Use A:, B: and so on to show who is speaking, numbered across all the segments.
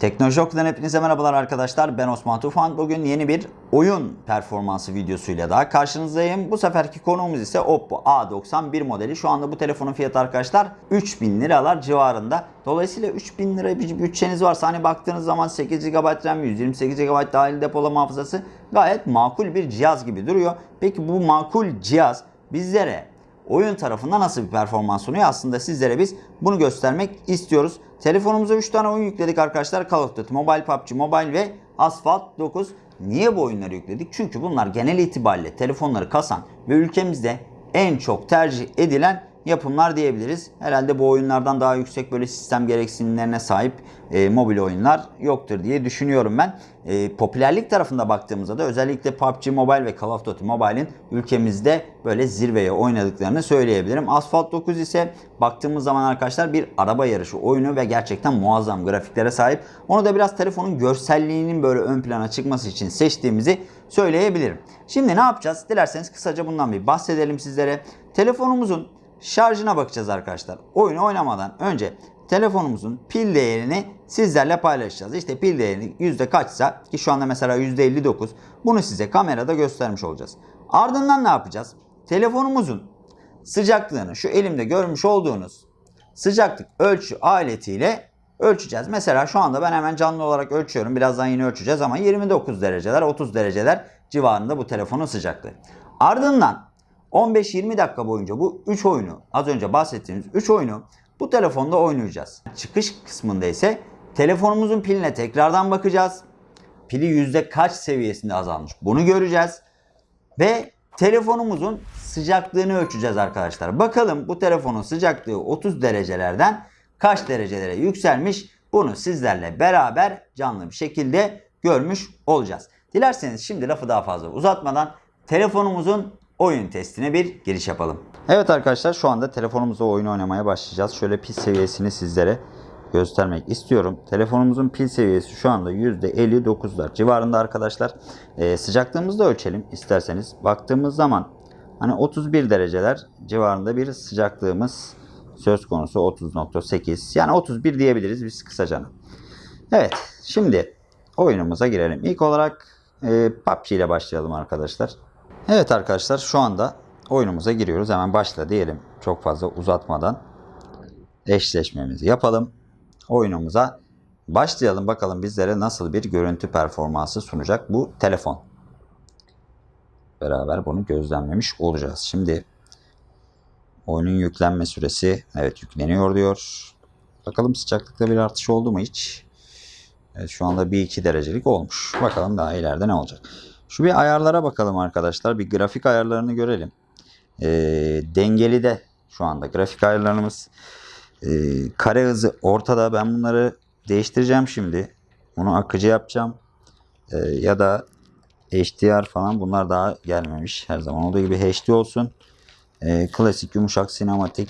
A: Teknoloji Oku'dan hepinize merhabalar arkadaşlar. Ben Osman Tufan. Bugün yeni bir oyun performansı videosuyla daha karşınızdayım. Bu seferki konuğumuz ise Oppo A91 modeli. Şu anda bu telefonun fiyatı arkadaşlar 3000 liralar civarında. Dolayısıyla 3000 lira bir bütçeniz varsa hani baktığınız zaman 8 GB RAM, 128 GB dahil depolama hafızası gayet makul bir cihaz gibi duruyor. Peki bu makul cihaz bizlere oyun tarafında nasıl bir performans sunuyor? Aslında sizlere biz bunu göstermek istiyoruz. Telefonumuza 3 tane oyun yükledik arkadaşlar. Call of Duty Mobile, PUBG Mobile ve Asphalt 9. Niye bu oyunları yükledik? Çünkü bunlar genel itibariyle telefonları kasan ve ülkemizde en çok tercih edilen yapımlar diyebiliriz. Herhalde bu oyunlardan daha yüksek böyle sistem gereksinimlerine sahip e, mobil oyunlar yoktur diye düşünüyorum ben. E, popülerlik tarafında baktığımızda da özellikle PUBG Mobile ve Call of Duty Mobile'in ülkemizde böyle zirveye oynadıklarını söyleyebilirim. Asphalt 9 ise baktığımız zaman arkadaşlar bir araba yarışı oyunu ve gerçekten muazzam grafiklere sahip. Onu da biraz telefonun görselliğinin böyle ön plana çıkması için seçtiğimizi söyleyebilirim. Şimdi ne yapacağız? Dilerseniz kısaca bundan bir bahsedelim sizlere. Telefonumuzun şarjına bakacağız arkadaşlar. Oyunu oynamadan önce telefonumuzun pil değerini sizlerle paylaşacağız. İşte pil değerini yüzde kaçsa ki şu anda mesela yüzde 59 bunu size kamerada göstermiş olacağız. Ardından ne yapacağız? Telefonumuzun sıcaklığını şu elimde görmüş olduğunuz sıcaklık ölçü aletiyle ölçeceğiz. Mesela şu anda ben hemen canlı olarak ölçüyorum. Birazdan yine ölçeceğiz ama 29 dereceler 30 dereceler civarında bu telefonun sıcaklığı. Ardından 15-20 dakika boyunca bu 3 oyunu az önce bahsettiğimiz 3 oyunu bu telefonda oynayacağız. Çıkış kısmında ise telefonumuzun piline tekrardan bakacağız. Pili yüzde kaç seviyesinde azalmış bunu göreceğiz. Ve telefonumuzun sıcaklığını ölçeceğiz arkadaşlar. Bakalım bu telefonun sıcaklığı 30 derecelerden kaç derecelere yükselmiş bunu sizlerle beraber canlı bir şekilde görmüş olacağız. Dilerseniz şimdi lafı daha fazla uzatmadan telefonumuzun oyun testine bir giriş yapalım. Evet arkadaşlar şu anda telefonumuzda oyun oynamaya başlayacağız. Şöyle pil seviyesini sizlere göstermek istiyorum. Telefonumuzun pil seviyesi şu anda %59'lar civarında arkadaşlar. Ee, sıcaklığımızı da ölçelim isterseniz. Baktığımız zaman hani 31 dereceler civarında bir sıcaklığımız söz konusu 30.8 yani 31 diyebiliriz biz kısaca. Evet şimdi oyunumuza girelim. İlk olarak e, PUBG ile başlayalım arkadaşlar. Evet arkadaşlar şu anda oyunumuza giriyoruz. Hemen başla diyelim. Çok fazla uzatmadan eşleşmemizi yapalım. Oyunumuza başlayalım. Bakalım bizlere nasıl bir görüntü performansı sunacak bu telefon. Beraber bunu gözlemlemiş olacağız. Şimdi oyunun yüklenme süresi evet yükleniyor diyor. Bakalım sıcaklıkta bir artış oldu mu hiç? Evet şu anda 1-2 derecelik olmuş. Bakalım daha ileride ne olacak. Şu bir ayarlara bakalım arkadaşlar. Bir grafik ayarlarını görelim. E, dengeli de şu anda grafik ayarlarımız. E, kare hızı ortada. Ben bunları değiştireceğim şimdi. Bunu akıcı yapacağım. E, ya da HDR falan bunlar daha gelmemiş. Her zaman olduğu gibi HD olsun. E, klasik, yumuşak, sinematik.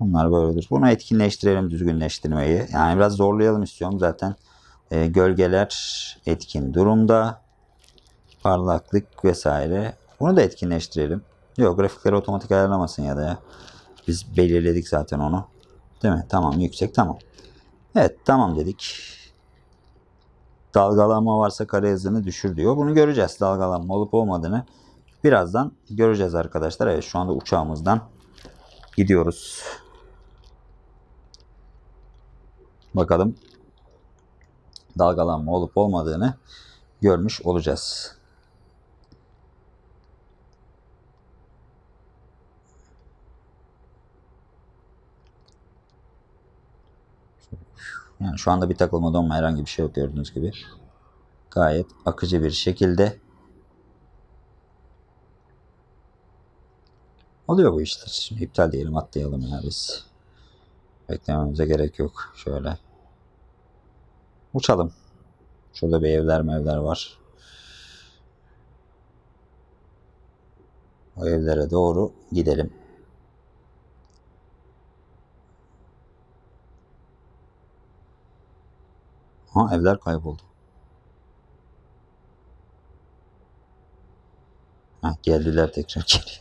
A: Bunlar böyledir. Bunu etkinleştirelim düzgünleştirmeyi. Yani biraz zorlayalım istiyorum zaten. E, gölgeler etkin durumda. Parlaklık vesaire. Bunu da etkinleştirelim. Yok grafikleri otomatik ayarlamasın ya da ya. Biz belirledik zaten onu. Değil mi? Tamam yüksek tamam. Evet tamam dedik. Dalgalanma varsa kare hızını düşür diyor. Bunu göreceğiz. Dalgalanma olup olmadığını birazdan göreceğiz arkadaşlar. Evet şu anda uçağımızdan gidiyoruz. Bakalım dalgalanma olup olmadığını görmüş olacağız. Yani şu anda bir takılma donma herhangi bir şey yok gördüğünüz gibi. Gayet akıcı bir şekilde oluyor bu işler. Şimdi iptal diyelim atlayalım ya biz. Beklememize gerek yok. Şöyle. Uçalım. Şurada bir evler mevler var. O evlere doğru gidelim. Ha evler kayboldu. Ha geldiler tekrar geri.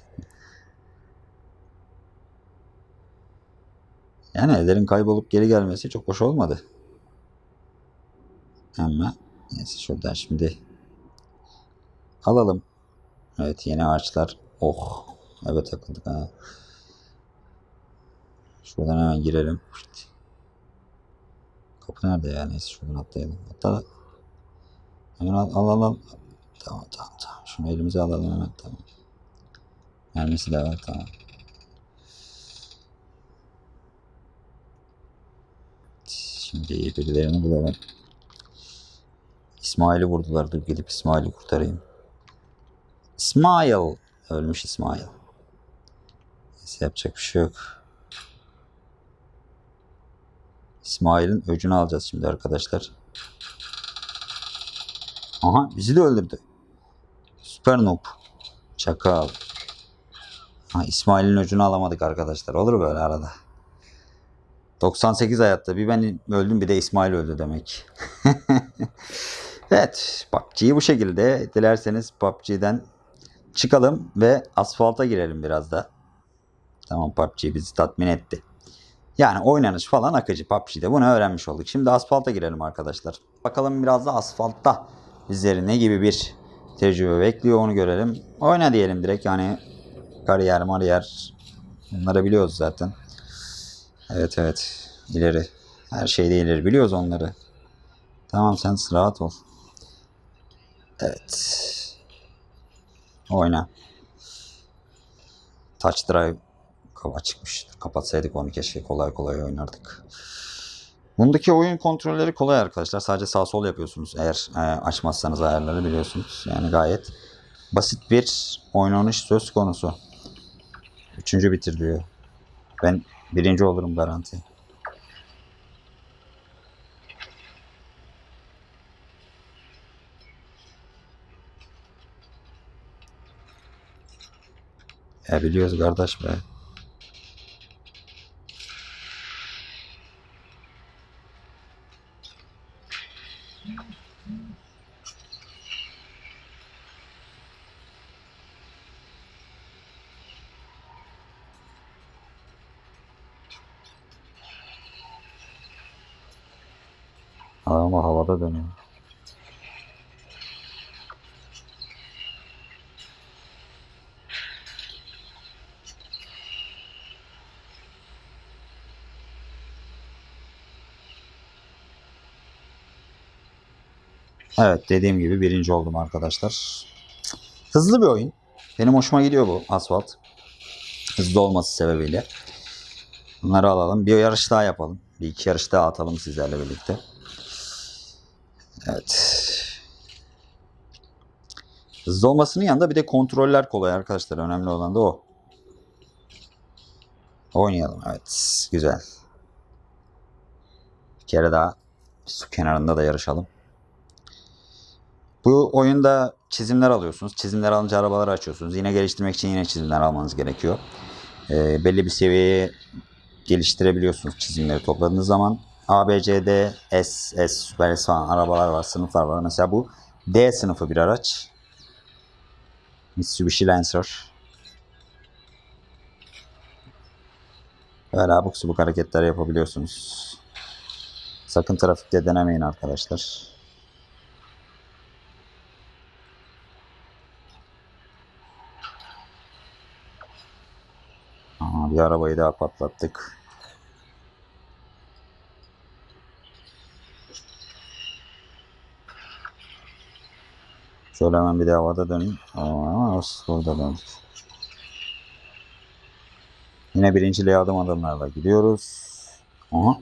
A: Yani evlerin kaybolup geri gelmesi çok hoş olmadı. Ama neyse şuradan şimdi alalım. Evet yeni ağaçlar. Oh. Evet takıldık ha. Şuradan hemen girelim. Kapı nerede ya? Neyse şuradan atlayalım. Atla. Hemen al. al. Tamam tamam tamam. Şunu elimize alalım hemen tamam. Mermisi de var tamam. Şimdi birilerini bulalım. İsmail'i vurdular. Dur gidip İsmail'i kurtarayım. İsmail. Ölmüş İsmail. Neyse yapacak bir şey yok. İsmail'in öcünü alacağız şimdi arkadaşlar. Aha bizi de öldürdü. Süper noob. Çakal. Ha, İsmail'in öcünü alamadık arkadaşlar. Olur böyle arada. 98 hayatta. Bir ben öldüm bir de İsmail öldü demek. evet. PUBG'yi bu şekilde. Dilerseniz PUBG'den çıkalım ve asfalta girelim biraz da. Tamam PUBG bizi tatmin etti. Yani oynanış falan akıcı PUBG'de. Bunu öğrenmiş olduk. Şimdi asfalta girelim arkadaşlar. Bakalım biraz da asfaltta bizleri ne gibi bir tecrübe bekliyor onu görelim. Oyna diyelim direkt yani kariyer mariyer bunları biliyoruz zaten. Evet evet ileri her şeyde ileri biliyoruz onları. Tamam sen rahat ol. Evet. Oyna. Touch drive kaba çıkmış. Kapatsaydık onu keşke kolay kolay oynardık. Bundaki oyun kontrolleri kolay arkadaşlar. Sadece sağ sol yapıyorsunuz. Eğer e, açmazsanız ayarları biliyorsunuz. Yani gayet basit bir oynanış söz konusu. Üçüncü bitir diyor. Ben birinci olurum garanti. Ya biliyoruz kardeş be. Evet dediğim gibi birinci oldum arkadaşlar. Hızlı bir oyun. Benim hoşuma gidiyor bu asfalt. Hızlı olması sebebiyle. Bunları alalım. Bir yarış daha yapalım. Bir iki yarış daha atalım sizlerle birlikte. Evet. Hızlı olmasının yanında bir de kontroller kolay arkadaşlar. Önemli olan da o. Oynayalım. Evet. Güzel. Bir kere daha su kenarında da yarışalım. Bu oyunda çizimler alıyorsunuz. Çizimler alınca arabaları açıyorsunuz. Yine geliştirmek için yine çizimler almanız gerekiyor. Ee, belli bir seviyeye geliştirebiliyorsunuz çizimleri topladığınız zaman. A, B, C, D, S, S, S falan arabalar var, sınıflar var. Mesela bu D sınıfı bir araç. Mitsubishi Lancer. Böyle abuk subuk hareketler yapabiliyorsunuz. Sakın trafikte denemeyin arkadaşlar. Bir arabayı daha patlattık. Şöyle hemen bir de havada döneyim. Aa, burada döndük. Yine birinciliğe adım adımlarla gidiyoruz. Aha.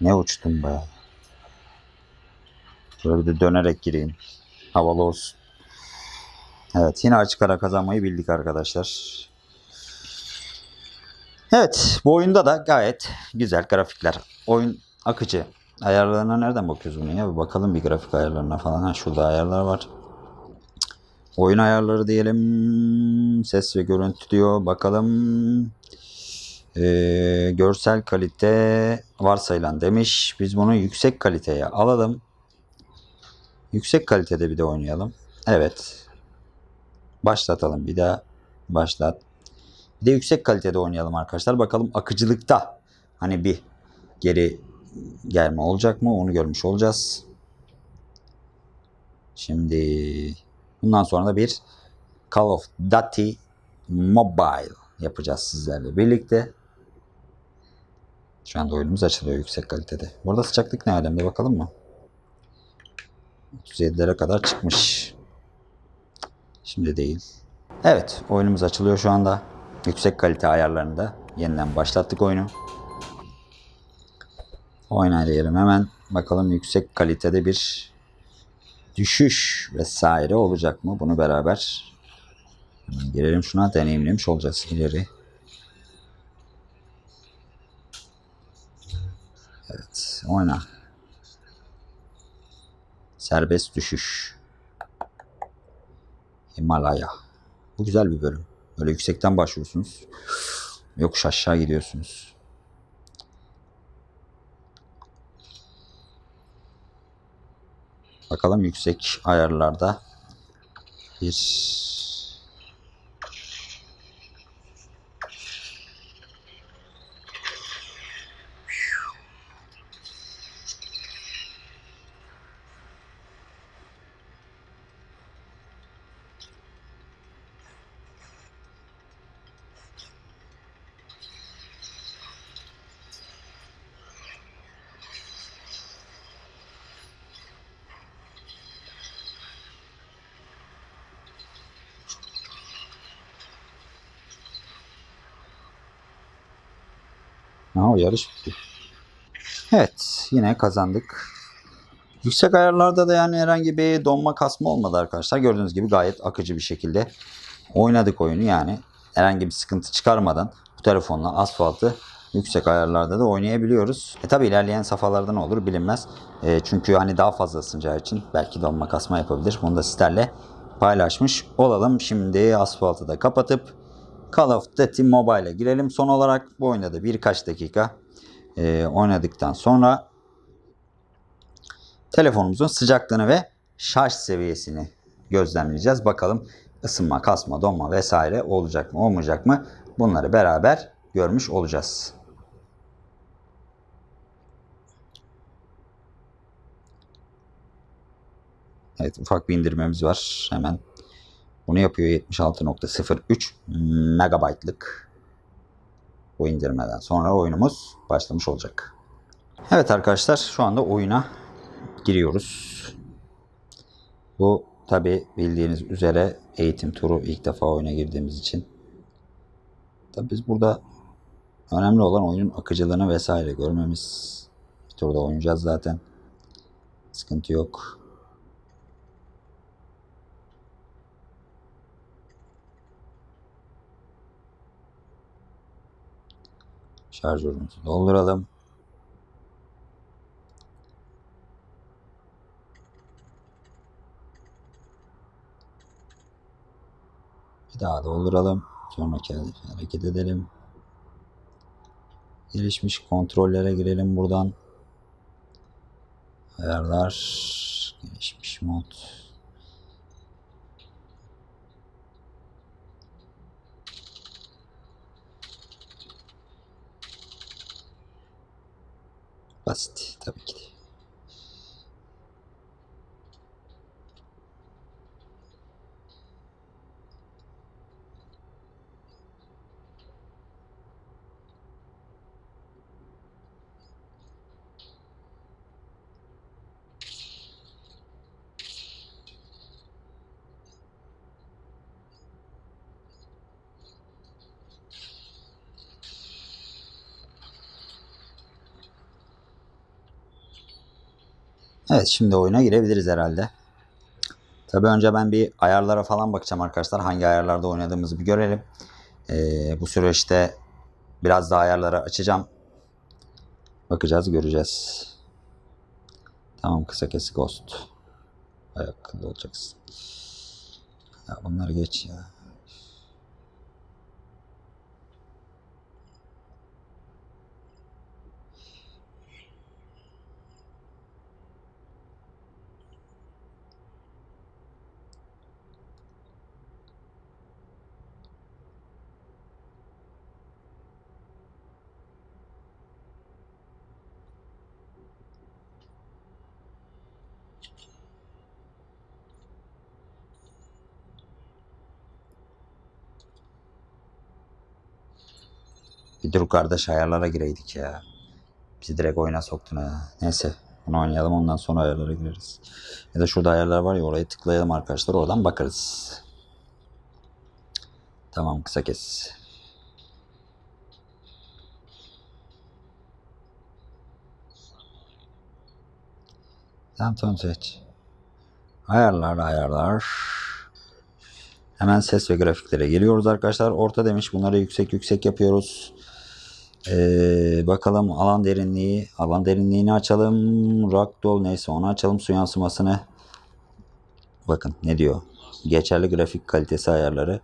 A: Ne uçtum be. Şöyle bir de dönerek gireyim. Havalı olsun. Evet yine açık ara kazanmayı bildik arkadaşlar. Evet bu oyunda da gayet güzel grafikler. Oyun akıcı. Ayarlarına nereden bakıyoruz bunu ya? Bir bakalım bir grafik ayarlarına falan. Ha şurada ayarlar var. Oyun ayarları diyelim. Ses ve görüntü diyor. Bakalım. Ee, görsel kalite varsayılan demiş. Biz bunu yüksek kaliteye alalım. Yüksek kalitede bir de oynayalım. Evet. Başlatalım bir daha. Başlat. Bir de yüksek kalitede oynayalım arkadaşlar. Bakalım akıcılıkta hani bir geri gelme olacak mı onu görmüş olacağız. Şimdi bundan sonra da bir Call of Duty Mobile yapacağız sizlerle birlikte. Şu anda oyunumuz açılıyor yüksek kalitede. Burada sıcaklık ne alemde bakalım mı? 37'lere kadar çıkmış. Şimdi değil. Evet oyunumuz açılıyor şu anda. Yüksek kalite ayarlarında yeniden başlattık oyunu. Oynayalım hemen. Bakalım yüksek kalitede bir düşüş vesaire olacak mı? Bunu beraber girelim şuna deneyimlemiş olacağız ileri. Evet oyna. Serbest düşüş. Himalaya. Bu güzel bir bölüm. Böyle yüksekten başlıyorsunuz. Yokuş aşağı gidiyorsunuz. Bakalım yüksek ayarlarda bir Ha, o yarış bitti. Evet yine kazandık. Yüksek ayarlarda da yani herhangi bir donma kasma olmadı arkadaşlar. Gördüğünüz gibi gayet akıcı bir şekilde oynadık oyunu yani. Herhangi bir sıkıntı çıkarmadan bu telefonla asfaltı yüksek ayarlarda da oynayabiliyoruz. E tabi ilerleyen safhalarda ne olur bilinmez. E, çünkü hani daha fazla ısınacağı için belki donma kasma yapabilir. Bunu da sizlerle paylaşmış olalım. Şimdi asfaltı da kapatıp Call of Duty Mobile'e girelim. Son olarak bu oyunda da birkaç dakika e, oynadıktan sonra telefonumuzun sıcaklığını ve şarj seviyesini gözlemleyeceğiz. Bakalım ısınma, kasma, donma vesaire olacak mı olmayacak mı bunları beraber görmüş olacağız. Evet ufak bir indirmemiz var. Hemen bunu yapıyor 76.03 megabaytlık bu indirmeden sonra oyunumuz başlamış olacak. Evet arkadaşlar şu anda oyuna giriyoruz. Bu tabi bildiğiniz üzere eğitim turu ilk defa oyuna girdiğimiz için. Tabi biz burada önemli olan oyunun akıcılığını vesaire görmemiz. Bir turda oynayacağız zaten. Sıkıntı yok. Şarjörümüzü dolduralım. Bir daha dolduralım. Sonraki hareket edelim. Gelişmiş kontrollere girelim buradan. Ayarlar. Gelişmiş mod. Basit tabii ki de. Evet şimdi oyuna girebiliriz herhalde. Tabi önce ben bir ayarlara falan bakacağım arkadaşlar. Hangi ayarlarda oynadığımızı bir görelim. Ee, bu süreçte biraz daha ayarları açacağım. Bakacağız göreceğiz. Tamam kısa kesik ghost. Ayaklı olacaksın. Ya bunları geç ya. Bir dur kardeş ayarlara gireydik ya. Bizi direkt oyuna soktun ha. Neyse bunu oynayalım ondan sonra ayarlara gireriz. Ya da şurada ayarlar var ya oraya tıklayalım arkadaşlar oradan bakarız. Tamam kısa kes. Tamam tamam seç. Ayarlar ayarlar. Hemen ses ve grafiklere geliyoruz arkadaşlar. Orta demiş bunları yüksek yüksek yapıyoruz. Ee, bakalım alan derinliği. Alan derinliğini açalım. Ragdoll neyse onu açalım. Su yansımasını. Bakın ne diyor. Geçerli grafik kalitesi ayarları.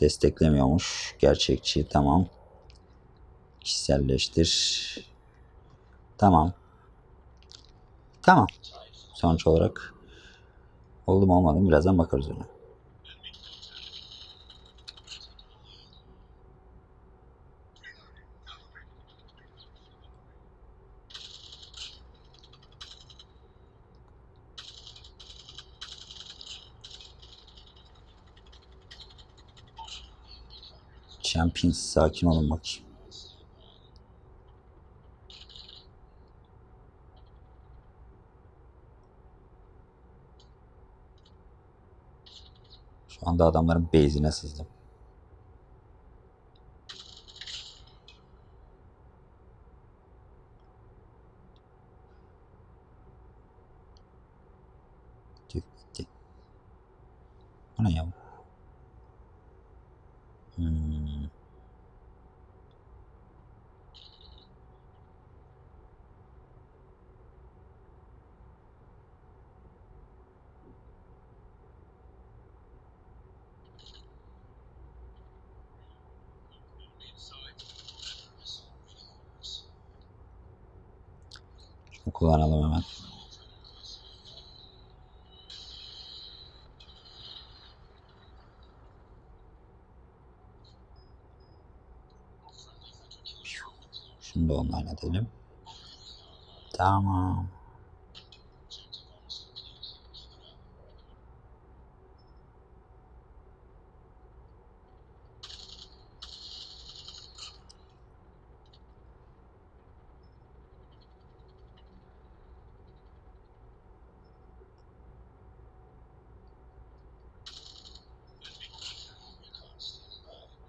A: Desteklemiyormuş. Gerçekçi tamam. Kişiselleştir. Tamam. Tamam. Sonuç olarak oldu mu olmadı mı birazdan bakarız ona. Champions sakin olun bakayım. Şu anda adamların base'ine sızdım. Bu ne ya? Hmm. Şunu kullanalım hemen. Online edelim. Tamam.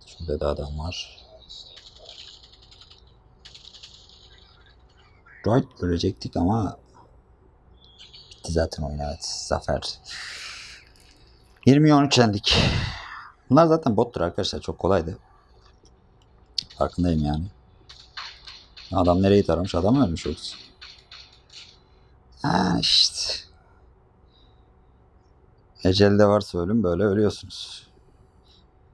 A: Şurada da adam var. Right görecektik ama bitti zaten oyun evet. Zafer. 20-13 yendik. Bunlar zaten bottur arkadaşlar. Çok kolaydı. Farkındayım yani. Adam nereyi taramış? Adam ölmüş yoksa. Ha işte. Ecelde varsa ölüm böyle ölüyorsunuz.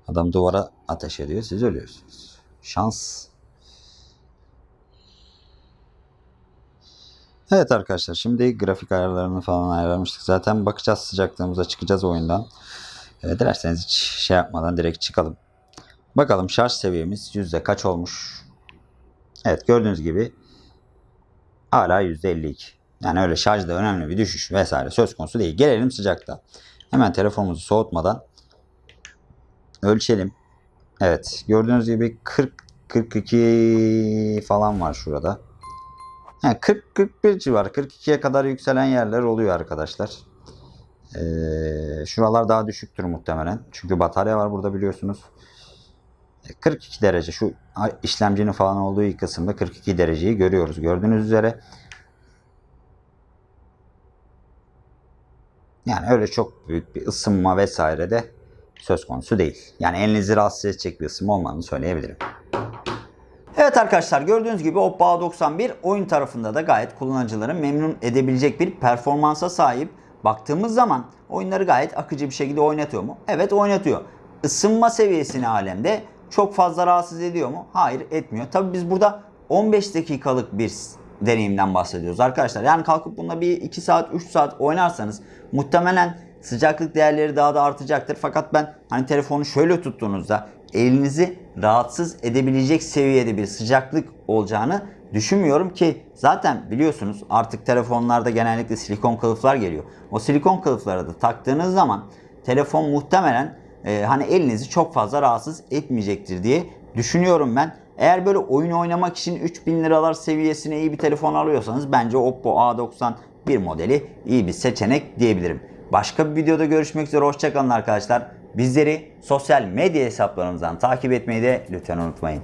A: Adam duvara ateş ediyor. Siz ölüyorsunuz. Şans. Evet arkadaşlar şimdi grafik ayarlarını falan ayarlamıştık. Zaten bakacağız sıcaklığımıza çıkacağız oyundan. E, dilerseniz hiç şey yapmadan direkt çıkalım. Bakalım şarj seviyemiz yüzde kaç olmuş. Evet gördüğünüz gibi hala yüzde 52. Yani öyle şarjda önemli bir düşüş vesaire söz konusu değil. Gelelim sıcakta. Hemen telefonumuzu soğutmadan ölçelim. Evet gördüğünüz gibi 40 42 falan var şurada. Yani 40-41 civarı 42'ye kadar yükselen yerler oluyor arkadaşlar. Ee, şuralar daha düşüktür muhtemelen. Çünkü batarya var burada biliyorsunuz. 42 derece şu işlemcinin falan olduğu kısımda 42 dereceyi görüyoruz. Gördüğünüz üzere. Yani öyle çok büyük bir ısınma vesaire de söz konusu değil. Yani elinizi rahatsız edecek bir ısınma olmadığını söyleyebilirim. Evet arkadaşlar gördüğünüz gibi Oppo A91 oyun tarafında da gayet kullanıcıları memnun edebilecek bir performansa sahip. Baktığımız zaman oyunları gayet akıcı bir şekilde oynatıyor mu? Evet oynatıyor. Isınma seviyesini alemde çok fazla rahatsız ediyor mu? Hayır etmiyor. Tabi biz burada 15 dakikalık bir deneyimden bahsediyoruz arkadaşlar. Yani kalkıp bunda bir 2 saat 3 saat oynarsanız muhtemelen sıcaklık değerleri daha da artacaktır. Fakat ben hani telefonu şöyle tuttuğunuzda elinizi rahatsız edebilecek seviyede bir sıcaklık olacağını düşünmüyorum ki zaten biliyorsunuz artık telefonlarda genellikle silikon kılıflar geliyor. O silikon kılıfları da taktığınız zaman telefon muhtemelen e, hani elinizi çok fazla rahatsız etmeyecektir diye düşünüyorum ben. Eğer böyle oyun oynamak için 3000 liralar seviyesine iyi bir telefon alıyorsanız bence Oppo A91 modeli iyi bir seçenek diyebilirim. Başka bir videoda görüşmek üzere hoşçakalın arkadaşlar. Bizleri sosyal medya hesaplarımızdan takip etmeyi de lütfen unutmayın.